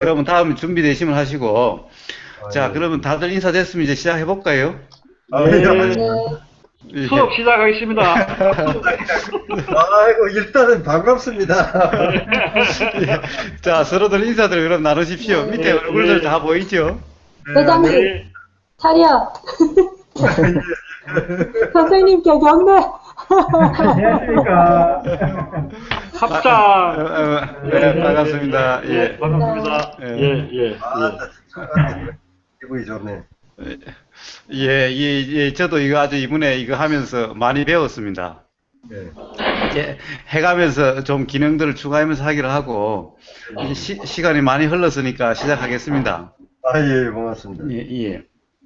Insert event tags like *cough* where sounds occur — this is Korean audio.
그러면 다음 준비되시면 하시고. 아, 자, 예. 그러면 다들 인사됐으면 이제 시작해 볼까요? 아, 네. 예. 수업 시작하겠습니다. *laughs* 아이고, 일단은 반갑습니다. 자, 서로들 인사들 그럼 나누십시오. 밑에 네, 얼굴들 네. 다 보이죠? 회장님, 네. 차려. 선생님께 경례. 안녕하십니까. 어, 합장. 어, 네, 반갑습니다. 예, 예. 반갑습니다. 예. 예, 예, 아, 예. 기분이 좋네. 예, 예, 예, 저도 이거 아주 이번에 이거 하면서 많이 배웠습니다. 네. 이제 해가면서 좀 기능들을 추가하면서 하기로 하고, 시, 시간이 많이 흘렀으니까 시작하겠습니다. 아, 예, 고맙습니다. 예, 예.